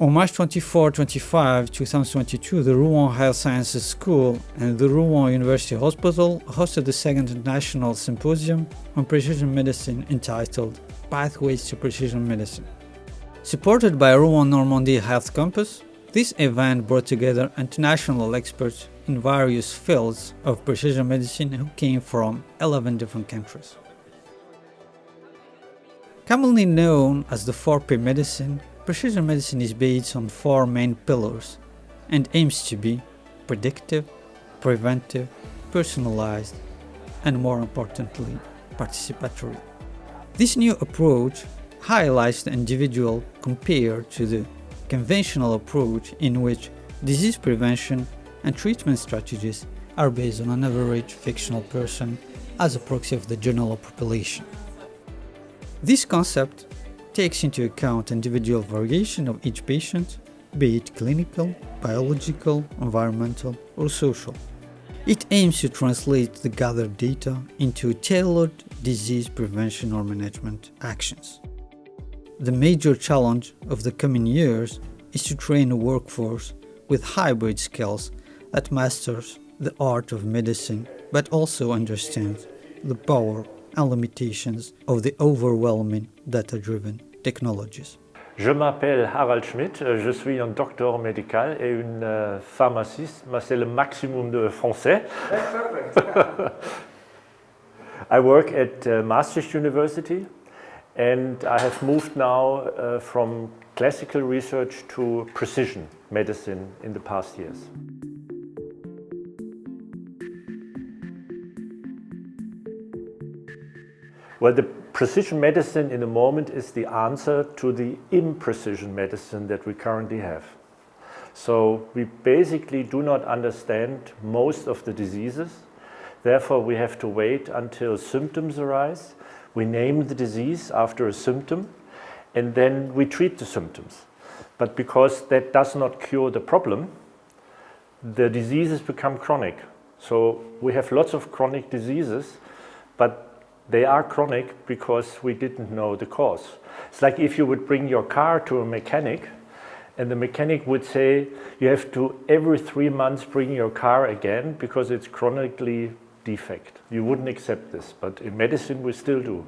On March 24-25, 2022, the Rouen Health Sciences School and the Rouen University Hospital hosted the second international symposium on precision medicine entitled Pathways to Precision Medicine. Supported by Rouen Normandy Health Campus, this event brought together international experts in various fields of precision medicine who came from 11 different countries. Commonly known as the 4P medicine, Precision medicine is based on four main pillars and aims to be predictive, preventive, personalized, and more importantly, participatory. This new approach highlights the individual compared to the conventional approach in which disease prevention and treatment strategies are based on an average fictional person as a proxy of the general population. This concept takes into account individual variation of each patient, be it clinical, biological, environmental, or social. It aims to translate the gathered data into tailored disease prevention or management actions. The major challenge of the coming years is to train a workforce with hybrid skills that masters the art of medicine but also understands the power and limitations of the overwhelming data-driven technologies. Je m'appelle Harald Schmidt, je suis un docteur médical et une euh, pharmaciste, mais c'est le maximum de français. I work at uh, Maastricht University and I have moved now uh, from classical research to precision medicine in the past years. Well, the precision medicine in the moment is the answer to the imprecision medicine that we currently have. So we basically do not understand most of the diseases. Therefore, we have to wait until symptoms arise. We name the disease after a symptom, and then we treat the symptoms. But because that does not cure the problem, the diseases become chronic. So we have lots of chronic diseases, but they are chronic because we didn't know the cause. It's like if you would bring your car to a mechanic and the mechanic would say you have to every three months bring your car again because it's chronically defect. You wouldn't accept this, but in medicine we still do.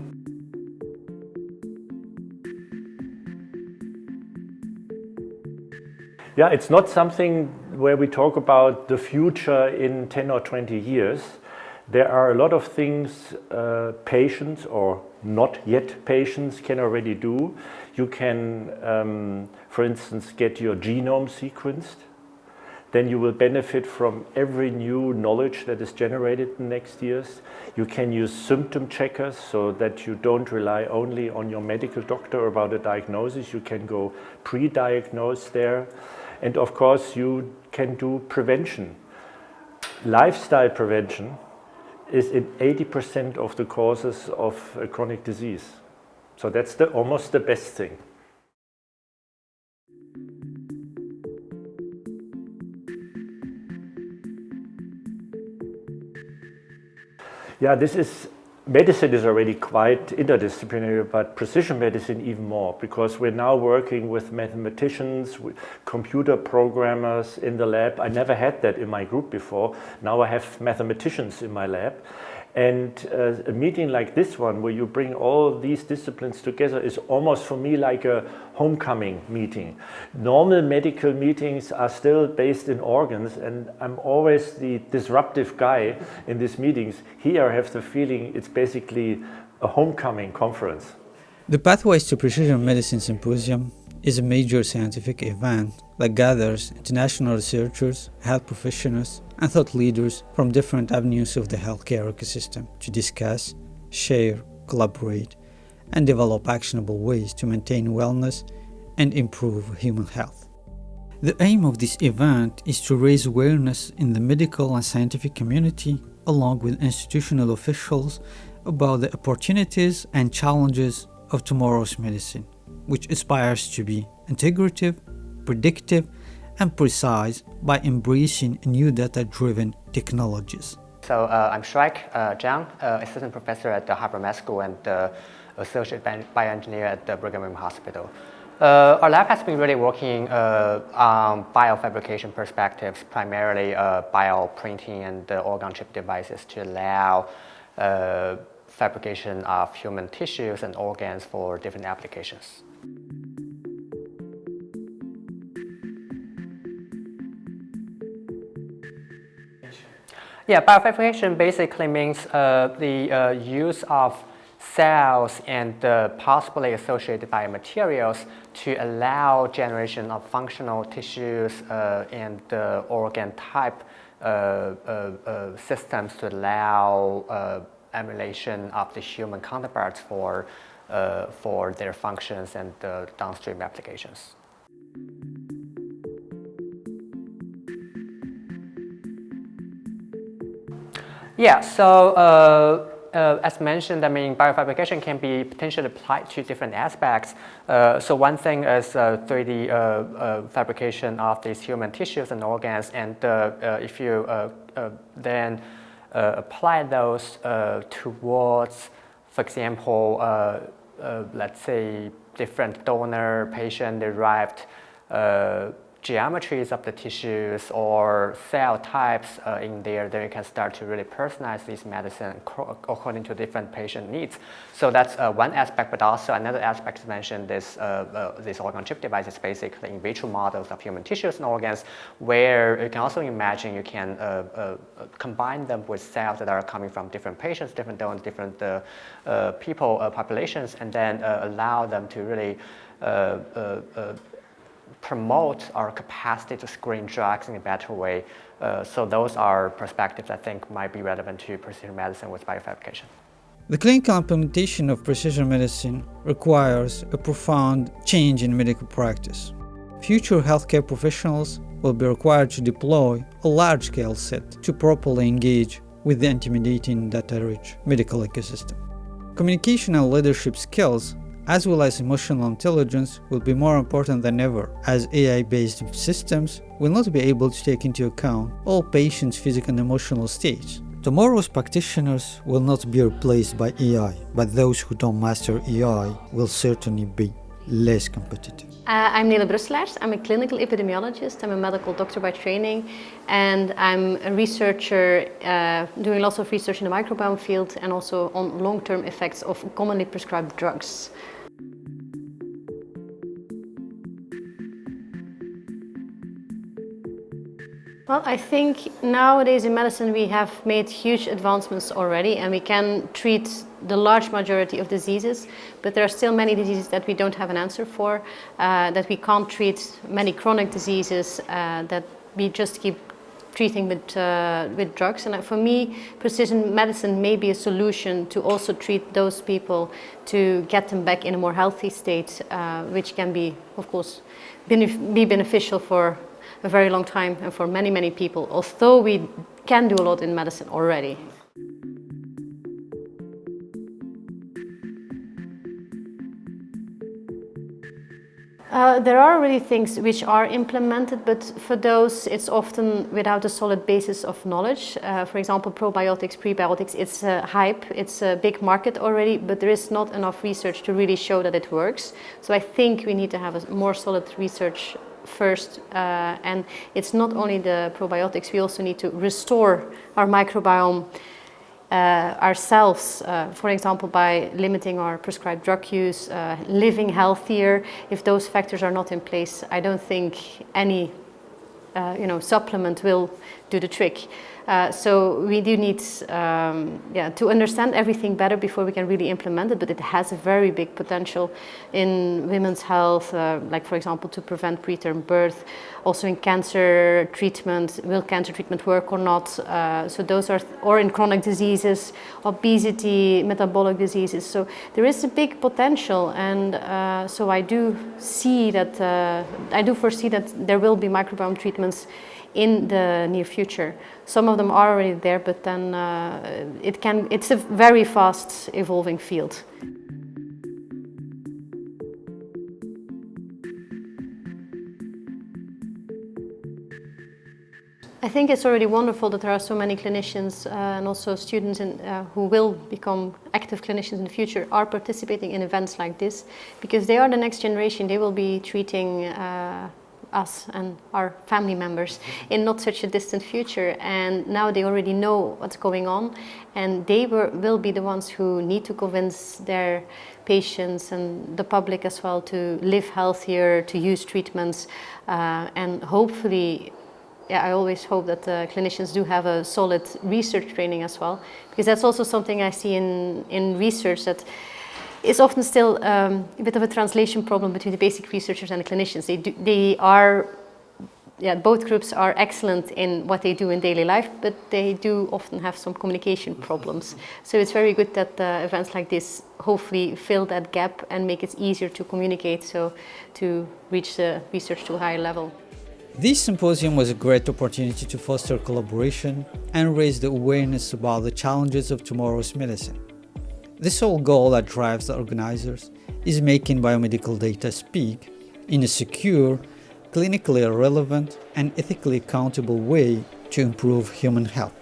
Yeah, it's not something where we talk about the future in 10 or 20 years. There are a lot of things uh, patients or not yet patients can already do. You can, um, for instance, get your genome sequenced. Then you will benefit from every new knowledge that is generated in the next years. You can use symptom checkers so that you don't rely only on your medical doctor about a diagnosis. You can go pre-diagnose there. And of course, you can do prevention. Lifestyle prevention is in 80% of the causes of a chronic disease. So that's the, almost the best thing. Yeah, this is medicine is already quite interdisciplinary, but precision medicine even more, because we're now working with mathematicians, with computer programmers in the lab. I never had that in my group before. Now I have mathematicians in my lab. And uh, a meeting like this one, where you bring all these disciplines together, is almost for me like a homecoming meeting. Normal medical meetings are still based in organs, and I'm always the disruptive guy in these meetings. Here I have the feeling it's basically a homecoming conference. The Pathways to Precision Medicine Symposium is a major scientific event that gathers international researchers, health professionals, and thought leaders from different avenues of the healthcare ecosystem to discuss, share, collaborate, and develop actionable ways to maintain wellness and improve human health. The aim of this event is to raise awareness in the medical and scientific community along with institutional officials about the opportunities and challenges of tomorrow's medicine which aspires to be integrative, predictive, and precise by embracing new data-driven technologies. So uh, I'm Shrike uh, Zhang, uh, assistant professor at the Harvard Med School and uh, associate bioengineer at the Brigham and Women's Hospital. Uh, our lab has been really working uh, on biofabrication perspectives, primarily bioprinting and organ chip devices to allow fabrication of human tissues and organs for different applications. Yeah, biofabrication basically means uh, the uh, use of cells and uh, possibly associated biomaterials to allow generation of functional tissues uh, and uh, organ type uh, systems to allow emulation of the human counterparts for, for their functions and downstream applications. Yeah, so uh, uh, as mentioned, I mean, biofabrication can be potentially applied to different aspects. Uh, so one thing is 3D uh, uh, fabrication of these human tissues and organs, and uh, if you then Uh, apply those uh, towards, for example, uh, let's say different donor patient-derived geometries of the tissues or cell types uh, in there, then you can start to really personalize this medicine according to different patient needs. So that's uh, one aspect, but also another aspect to mention this, uh, uh this organ chip device is basically in vitro models of human tissues and organs where you can also imagine you can uh, uh, combine them with cells that are coming from different patients, different donors, different people, populations, and then allow them to really promote our capacity to screen drugs in a better way. Uh, so those are perspectives I think might be relevant to precision medicine with biofabrication. The clinical implementation of precision medicine requires a profound change in medical practice. Future healthcare professionals will be required to deploy a large-scale set to properly engage with the intimidating data-rich medical ecosystem. Communication and leadership skills as well as emotional intelligence will be more important than ever, as AI-based systems will not be able to take into account all patients' physical and emotional states. Tomorrow's practitioners will not be replaced by AI, but those who don't master AI will certainly be less competitive. Uh, I'm Nele Brusselaers. I'm a clinical epidemiologist. I'm a medical doctor by training and I'm a researcher uh, doing lots of research in the microbiome field and also on long-term effects of commonly prescribed drugs. Well, I think nowadays in medicine we have made huge advancements already and we can treat the large majority of diseases, but there are still many diseases that we don't have an answer for, uh, that we can't treat many chronic diseases uh, that we just keep treating with, uh, with drugs. And for me, precision medicine may be a solution to also treat those people to get them back in a more healthy state, uh, which can be, of course, be beneficial for a very long time and for many, many people, although we can do a lot in medicine already. Uh, there are already things which are implemented, but for those it's often without a solid basis of knowledge. Uh, for example, probiotics, prebiotics, it's a hype, it's a big market already, but there is not enough research to really show that it works. So I think we need to have a more solid research first uh, and it's not only the probiotics, we also need to restore our microbiome uh, ourselves, uh, for example, by limiting our prescribed drug use, uh, living healthier. If those factors are not in place, I don't think any uh, you know, supplement will do the trick. Uh, so we do need um, yeah, to understand everything better before we can really implement it, but it has a very big potential in women's health, uh, like for example to prevent preterm birth, also in cancer treatment, will cancer treatment work or not, uh, so those are, or in chronic diseases, obesity, metabolic diseases, so there is a big potential and uh, so I do see that, uh, I do foresee that there will be microbiome treatments in the near future. Some of them are already there, but then uh, it can, it's a very fast evolving field. I think it's already wonderful that there are so many clinicians uh, and also students in, uh, who will become active clinicians in the future are participating in events like this because they are the next generation. They will be treating uh, us and our family members in not such a distant future. And now they already know what's going on and they were, will be the ones who need to convince their patients and the public as well to live healthier, to use treatments uh, and hopefully yeah, I always hope that the clinicians do have a solid research training as well, because that's also something I see in, in research that is often still um, a bit of a translation problem between the basic researchers and the clinicians. They, do, they are, yeah, both groups are excellent in what they do in daily life, but they do often have some communication problems. So it's very good that uh, events like this hopefully fill that gap and make it easier to communicate, so to reach the research to a higher level. This symposium was a great opportunity to foster collaboration and raise the awareness about the challenges of tomorrow's medicine. The sole goal that drives the organizers is making biomedical data speak in a secure, clinically relevant and ethically accountable way to improve human health.